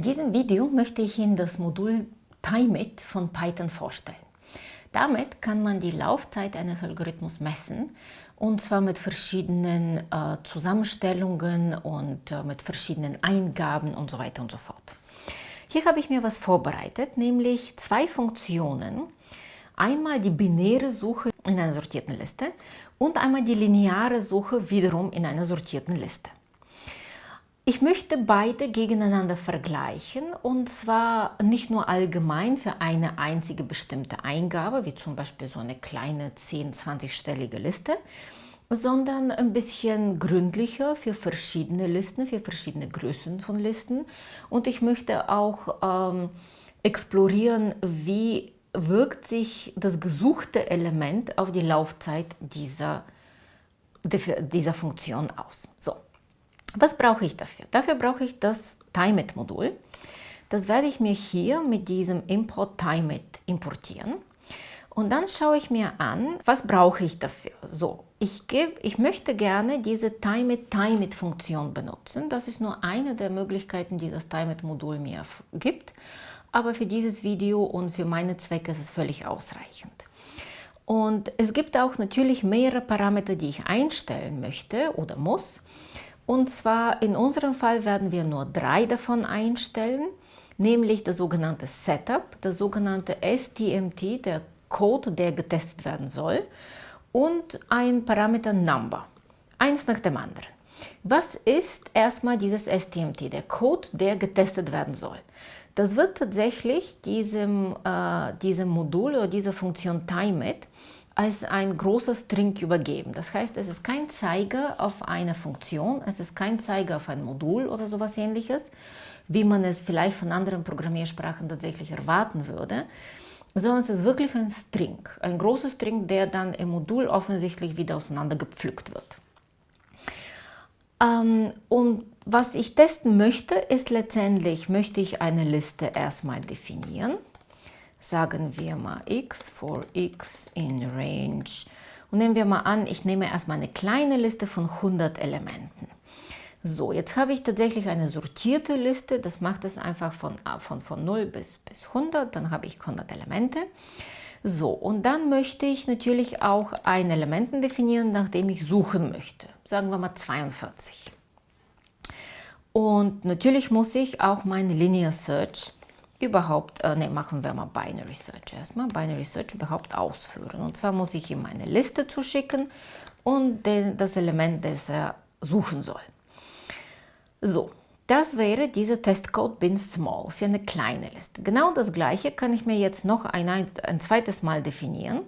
In diesem Video möchte ich Ihnen das Modul TimeIt von Python vorstellen. Damit kann man die Laufzeit eines Algorithmus messen und zwar mit verschiedenen äh, Zusammenstellungen und äh, mit verschiedenen Eingaben und so weiter und so fort. Hier habe ich mir was vorbereitet, nämlich zwei Funktionen. Einmal die binäre Suche in einer sortierten Liste und einmal die lineare Suche wiederum in einer sortierten Liste. Ich möchte beide gegeneinander vergleichen und zwar nicht nur allgemein für eine einzige bestimmte Eingabe, wie zum Beispiel so eine kleine 10-20-stellige Liste, sondern ein bisschen gründlicher für verschiedene Listen, für verschiedene Größen von Listen. Und ich möchte auch ähm, explorieren, wie wirkt sich das gesuchte Element auf die Laufzeit dieser, dieser Funktion aus. So, was brauche ich dafür? Dafür brauche ich das TimeIt-Modul. Das werde ich mir hier mit diesem Import TimeIt importieren. Und dann schaue ich mir an, was brauche ich dafür. So, ich, gebe, ich möchte gerne diese TimeIt-TimeIt-Funktion benutzen. Das ist nur eine der Möglichkeiten, die das TimeIt-Modul mir gibt. Aber für dieses Video und für meine Zwecke ist es völlig ausreichend. Und es gibt auch natürlich mehrere Parameter, die ich einstellen möchte oder muss. Und zwar in unserem Fall werden wir nur drei davon einstellen, nämlich das sogenannte Setup, das sogenannte STMT, der Code, der getestet werden soll, und ein Parameter Number, eins nach dem anderen. Was ist erstmal dieses STMT, der Code, der getestet werden soll? Das wird tatsächlich diesem, äh, diesem Modul oder dieser Funktion TimeIt als ein großer String übergeben. Das heißt, es ist kein Zeiger auf eine Funktion, es ist kein Zeiger auf ein Modul oder sowas ähnliches, wie man es vielleicht von anderen Programmiersprachen tatsächlich erwarten würde, sondern es ist wirklich ein String, ein großer String, der dann im Modul offensichtlich wieder auseinandergepflückt wird. Ähm, und was ich testen möchte, ist letztendlich, möchte ich eine Liste erstmal definieren sagen wir mal x for x in range. Und nehmen wir mal an, ich nehme erstmal eine kleine Liste von 100 Elementen. So, jetzt habe ich tatsächlich eine sortierte Liste, das macht es einfach von, von, von 0 bis, bis 100, dann habe ich 100 Elemente. So, und dann möchte ich natürlich auch ein Elementen definieren, nach dem ich suchen möchte. Sagen wir mal 42. Und natürlich muss ich auch meine Linear Search überhaupt, äh, ne, machen wir mal Binary Search erstmal, Binary Search überhaupt ausführen. Und zwar muss ich ihm eine Liste zuschicken und den, das Element, das er suchen soll. So, das wäre dieser Testcode bin small für eine kleine Liste. Genau das gleiche kann ich mir jetzt noch ein, ein zweites Mal definieren.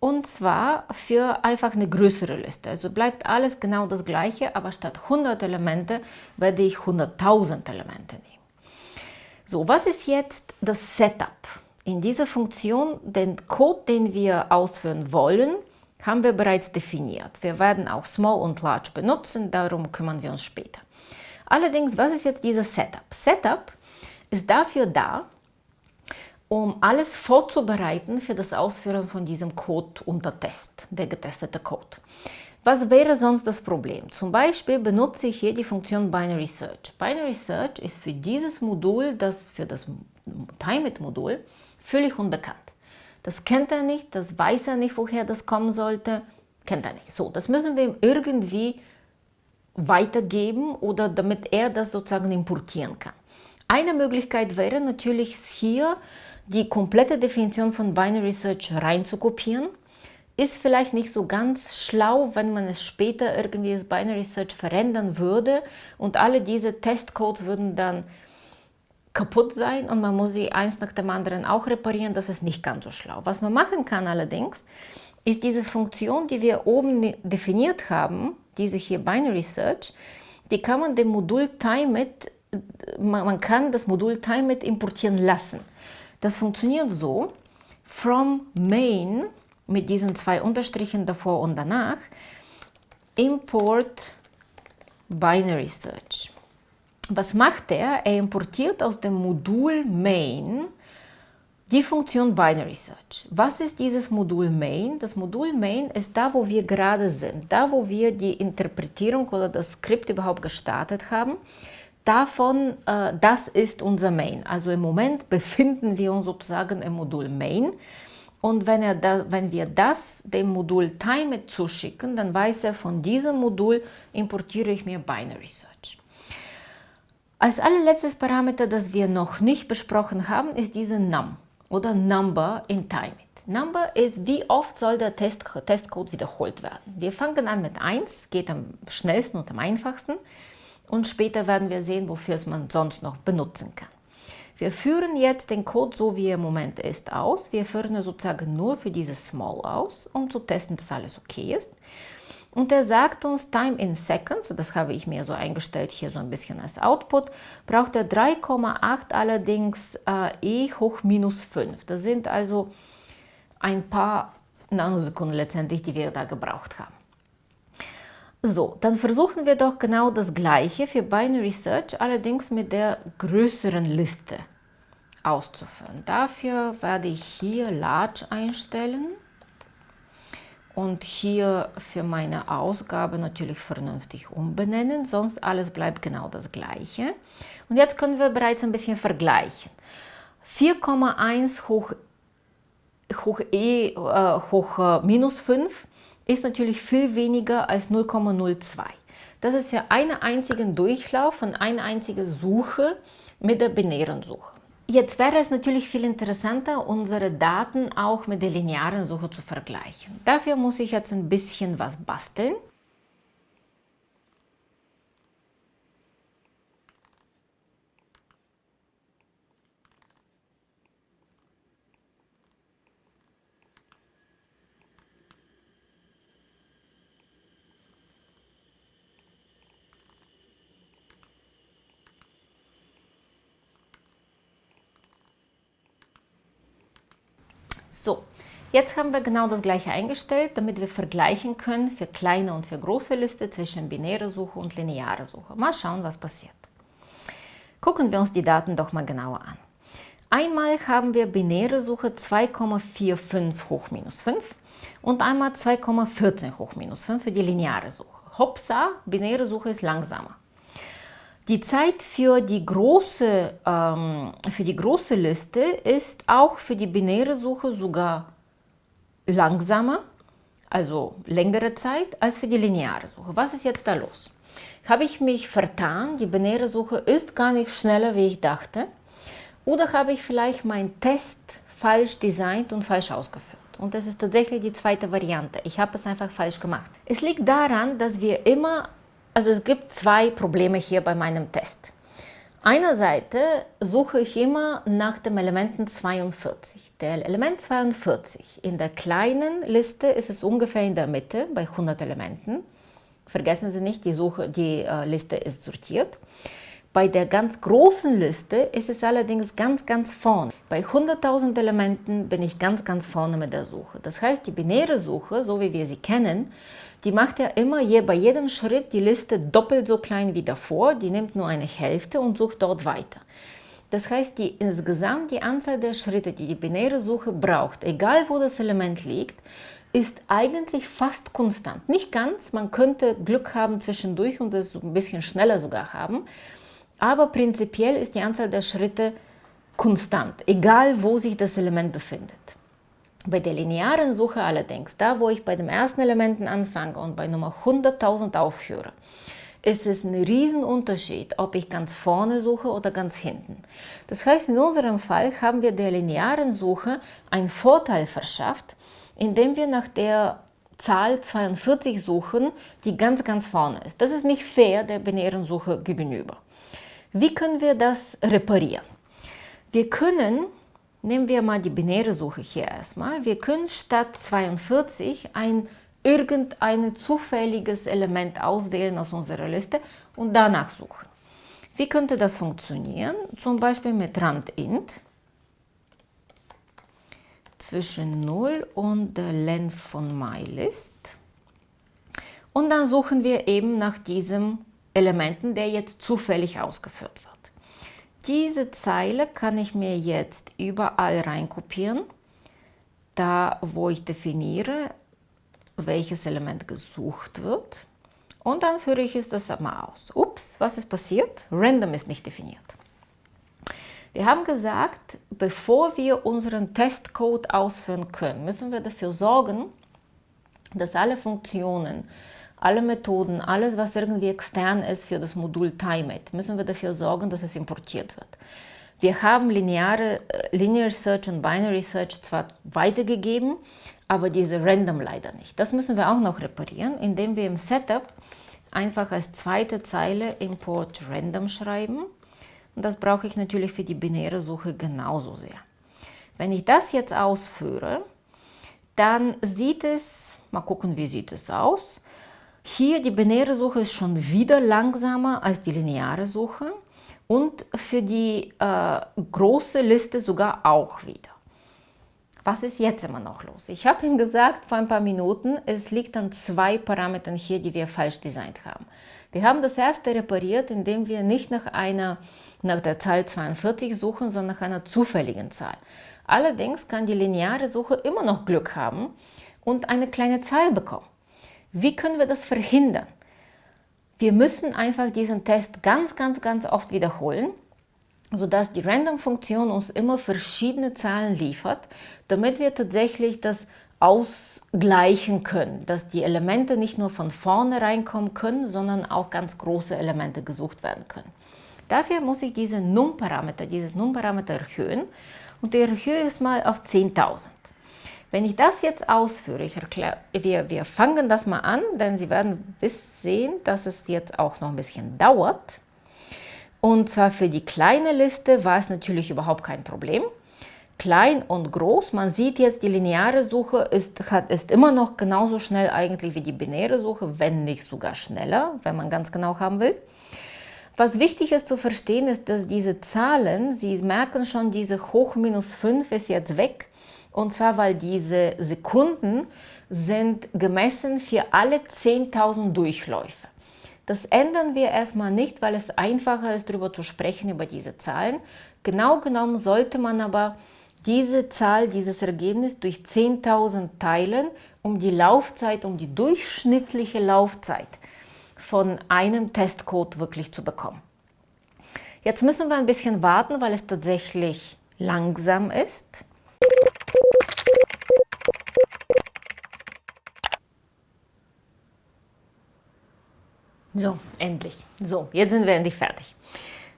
Und zwar für einfach eine größere Liste. Also bleibt alles genau das gleiche, aber statt 100 Elemente werde ich 100.000 Elemente nehmen. So, was ist jetzt das Setup? In dieser Funktion, den Code, den wir ausführen wollen, haben wir bereits definiert. Wir werden auch Small und Large benutzen, darum kümmern wir uns später. Allerdings, was ist jetzt dieses Setup? Setup ist dafür da, um alles vorzubereiten für das Ausführen von diesem Code unter Test, der getestete Code. Was wäre sonst das Problem? Zum Beispiel benutze ich hier die Funktion Binary Search. Binary Search ist für dieses Modul, das für das TimeIt-Modul, völlig unbekannt. Das kennt er nicht, das weiß er nicht, woher das kommen sollte, kennt er nicht. So, das müssen wir ihm irgendwie weitergeben oder damit er das sozusagen importieren kann. Eine Möglichkeit wäre natürlich hier die komplette Definition von Binary Search reinzukopieren ist vielleicht nicht so ganz schlau, wenn man es später irgendwie das Binary Search verändern würde und alle diese Testcodes würden dann kaputt sein und man muss sie eins nach dem anderen auch reparieren. Das ist nicht ganz so schlau. Was man machen kann allerdings, ist diese Funktion, die wir oben definiert haben, diese hier Binary Search, die kann man dem Modul TimeIt, man kann das Modul TimeIt importieren lassen. Das funktioniert so, from main mit diesen zwei Unterstrichen davor und danach, Import Binary Search. Was macht er? Er importiert aus dem Modul Main die Funktion Binary Search. Was ist dieses Modul Main? Das Modul Main ist da, wo wir gerade sind, da, wo wir die Interpretierung oder das Skript überhaupt gestartet haben. davon, äh, das ist unser Main. Also im Moment befinden wir uns sozusagen im Modul Main. Und wenn, er da, wenn wir das dem Modul Time zuschicken, dann weiß er, von diesem Modul importiere ich mir Binary Search. Als allerletztes Parameter, das wir noch nicht besprochen haben, ist diese Num oder Number in Time. Number ist, wie oft soll der Test, Testcode wiederholt werden. Wir fangen an mit 1, geht am schnellsten und am einfachsten. Und später werden wir sehen, wofür es man sonst noch benutzen kann. Wir führen jetzt den Code so, wie er im Moment ist, aus. Wir führen sozusagen nur für dieses Small aus, um zu testen, dass alles okay ist. Und er sagt uns Time in Seconds, das habe ich mir so eingestellt, hier so ein bisschen als Output, braucht er 3,8 allerdings äh, e hoch minus 5. Das sind also ein paar Nanosekunden letztendlich, die wir da gebraucht haben. So, dann versuchen wir doch genau das gleiche für Binary Search, allerdings mit der größeren Liste auszuführen. Dafür werde ich hier Large einstellen und hier für meine Ausgabe natürlich vernünftig umbenennen, sonst alles bleibt genau das gleiche. Und jetzt können wir bereits ein bisschen vergleichen. 4,1 hoch, hoch e äh, hoch äh, minus 5 ist natürlich viel weniger als 0,02. Das ist für einen einzigen Durchlauf von einer einzigen Suche mit der binären Suche. Jetzt wäre es natürlich viel interessanter, unsere Daten auch mit der linearen Suche zu vergleichen. Dafür muss ich jetzt ein bisschen was basteln. So, jetzt haben wir genau das gleiche eingestellt, damit wir vergleichen können für kleine und für große Liste zwischen binäre Suche und lineare Suche. Mal schauen, was passiert. Gucken wir uns die Daten doch mal genauer an. Einmal haben wir binäre Suche 2,45 hoch minus 5 und einmal 2,14 hoch minus 5 für die lineare Suche. Hopsa, binäre Suche ist langsamer. Die Zeit für die, große, ähm, für die große Liste ist auch für die binäre Suche sogar langsamer, also längere Zeit, als für die lineare Suche. Was ist jetzt da los? Habe ich mich vertan, die binäre Suche ist gar nicht schneller, wie ich dachte? Oder habe ich vielleicht meinen Test falsch designt und falsch ausgeführt? Und das ist tatsächlich die zweite Variante. Ich habe es einfach falsch gemacht. Es liegt daran, dass wir immer also es gibt zwei Probleme hier bei meinem Test. Einerseits suche ich immer nach dem Elementen 42. Der Element 42 in der kleinen Liste ist es ungefähr in der Mitte bei 100 Elementen. Vergessen Sie nicht, die, Suche, die äh, Liste ist sortiert. Bei der ganz großen Liste ist es allerdings ganz, ganz vorne. Bei 100.000 Elementen bin ich ganz, ganz vorne mit der Suche. Das heißt, die binäre Suche, so wie wir sie kennen, die macht ja immer je, bei jedem Schritt die Liste doppelt so klein wie davor. Die nimmt nur eine Hälfte und sucht dort weiter. Das heißt, die, insgesamt die Anzahl der Schritte, die die binäre Suche braucht, egal wo das Element liegt, ist eigentlich fast konstant. Nicht ganz, man könnte Glück haben zwischendurch und es ein bisschen schneller sogar haben, aber prinzipiell ist die Anzahl der Schritte konstant, egal wo sich das Element befindet. Bei der linearen Suche allerdings, da wo ich bei dem ersten Elementen anfange und bei Nummer 100.000 aufhöre, ist es ein Riesenunterschied, ob ich ganz vorne suche oder ganz hinten. Das heißt, in unserem Fall haben wir der linearen Suche einen Vorteil verschafft, indem wir nach der Zahl 42 suchen, die ganz, ganz vorne ist. Das ist nicht fair der binären Suche gegenüber. Wie können wir das reparieren? Wir können Nehmen wir mal die binäre Suche hier erstmal. Wir können statt 42 ein irgendein zufälliges Element auswählen aus unserer Liste und danach suchen. Wie könnte das funktionieren? Zum Beispiel mit randint zwischen 0 und der Length von mylist. Und dann suchen wir eben nach diesem Elementen, der jetzt zufällig ausgeführt wird. Diese Zeile kann ich mir jetzt überall reinkopieren, da wo ich definiere, welches Element gesucht wird. Und dann führe ich es das mal aus. Ups, was ist passiert? Random ist nicht definiert. Wir haben gesagt, bevor wir unseren Testcode ausführen können, müssen wir dafür sorgen, dass alle Funktionen, alle Methoden, alles, was irgendwie extern ist für das Modul TimeIt, müssen wir dafür sorgen, dass es importiert wird. Wir haben lineare, äh, Linear Search und Binary Search zwar weitergegeben, aber diese Random leider nicht. Das müssen wir auch noch reparieren, indem wir im Setup einfach als zweite Zeile Import Random schreiben. Und das brauche ich natürlich für die binäre Suche genauso sehr. Wenn ich das jetzt ausführe, dann sieht es, mal gucken, wie sieht es aus. Hier die binäre Suche ist schon wieder langsamer als die lineare Suche und für die äh, große Liste sogar auch wieder. Was ist jetzt immer noch los? Ich habe ihm gesagt vor ein paar Minuten, es liegt an zwei Parametern hier, die wir falsch designt haben. Wir haben das erste repariert, indem wir nicht nach, einer, nach der Zahl 42 suchen, sondern nach einer zufälligen Zahl. Allerdings kann die lineare Suche immer noch Glück haben und eine kleine Zahl bekommen. Wie können wir das verhindern? Wir müssen einfach diesen Test ganz, ganz, ganz oft wiederholen, sodass die Random-Funktion uns immer verschiedene Zahlen liefert, damit wir tatsächlich das ausgleichen können, dass die Elemente nicht nur von vorne reinkommen können, sondern auch ganz große Elemente gesucht werden können. Dafür muss ich diesen Num-Parameter, dieses Num-Parameter erhöhen und ich erhöhe es mal auf 10.000. Wenn ich das jetzt ausführe, ich erkläre, wir, wir fangen das mal an, denn Sie werden sehen, dass es jetzt auch noch ein bisschen dauert. Und zwar für die kleine Liste war es natürlich überhaupt kein Problem. Klein und groß, man sieht jetzt, die lineare Suche ist, hat, ist immer noch genauso schnell eigentlich wie die binäre Suche, wenn nicht sogar schneller, wenn man ganz genau haben will. Was wichtig ist zu verstehen, ist, dass diese Zahlen, Sie merken schon, diese hoch minus 5 ist jetzt weg, und zwar, weil diese Sekunden sind gemessen für alle 10.000 Durchläufe. Das ändern wir erstmal nicht, weil es einfacher ist, darüber zu sprechen, über diese Zahlen. Genau genommen sollte man aber diese Zahl, dieses Ergebnis durch 10.000 teilen, um die Laufzeit, um die durchschnittliche Laufzeit von einem Testcode wirklich zu bekommen. Jetzt müssen wir ein bisschen warten, weil es tatsächlich langsam ist. So, endlich. So, jetzt sind wir endlich fertig.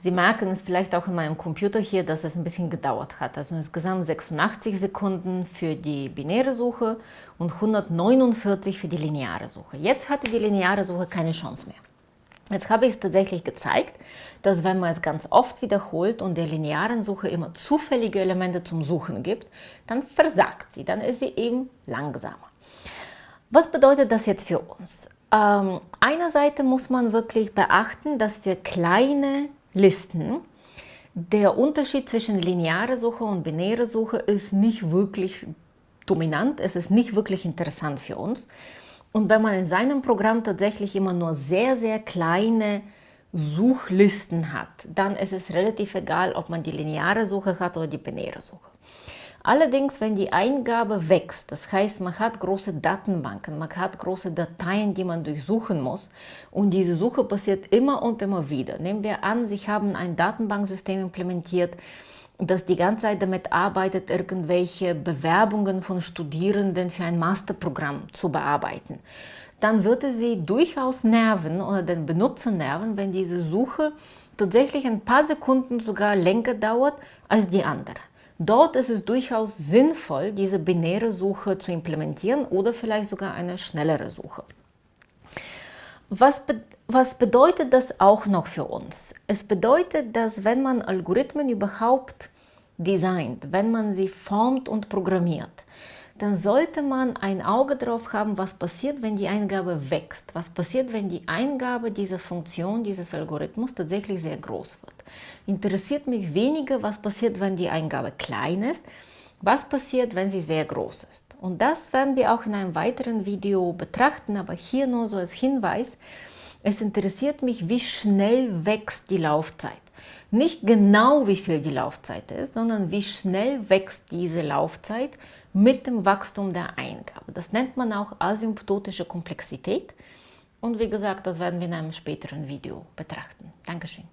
Sie merken es vielleicht auch in meinem Computer hier, dass es ein bisschen gedauert hat. Also insgesamt 86 Sekunden für die binäre Suche und 149 für die lineare Suche. Jetzt hatte die lineare Suche keine Chance mehr. Jetzt habe ich es tatsächlich gezeigt, dass wenn man es ganz oft wiederholt und der linearen Suche immer zufällige Elemente zum Suchen gibt, dann versagt sie, dann ist sie eben langsamer. Was bedeutet das jetzt für uns? Ähm, einerseits muss man wirklich beachten, dass für kleine Listen der Unterschied zwischen lineare Suche und binäre Suche ist nicht wirklich dominant, es ist nicht wirklich interessant für uns. Und wenn man in seinem Programm tatsächlich immer nur sehr, sehr kleine Suchlisten hat, dann ist es relativ egal, ob man die lineare Suche hat oder die binäre Suche. Allerdings, wenn die Eingabe wächst, das heißt, man hat große Datenbanken, man hat große Dateien, die man durchsuchen muss und diese Suche passiert immer und immer wieder. Nehmen wir an, Sie haben ein Datenbanksystem implementiert, das die ganze Zeit damit arbeitet, irgendwelche Bewerbungen von Studierenden für ein Masterprogramm zu bearbeiten. Dann würde sie durchaus nerven oder den Benutzer nerven, wenn diese Suche tatsächlich ein paar Sekunden sogar länger dauert als die andere. Dort ist es durchaus sinnvoll, diese binäre Suche zu implementieren oder vielleicht sogar eine schnellere Suche. Was, be was bedeutet das auch noch für uns? Es bedeutet, dass wenn man Algorithmen überhaupt designt, wenn man sie formt und programmiert, dann sollte man ein Auge darauf haben, was passiert, wenn die Eingabe wächst. Was passiert, wenn die Eingabe dieser Funktion, dieses Algorithmus tatsächlich sehr groß wird. Interessiert mich weniger, was passiert, wenn die Eingabe klein ist, was passiert, wenn sie sehr groß ist. Und das werden wir auch in einem weiteren Video betrachten, aber hier nur so als Hinweis, es interessiert mich, wie schnell wächst die Laufzeit. Nicht genau, wie viel die Laufzeit ist, sondern wie schnell wächst diese Laufzeit mit dem Wachstum der Eingabe. Das nennt man auch asymptotische Komplexität. Und wie gesagt, das werden wir in einem späteren Video betrachten. Dankeschön.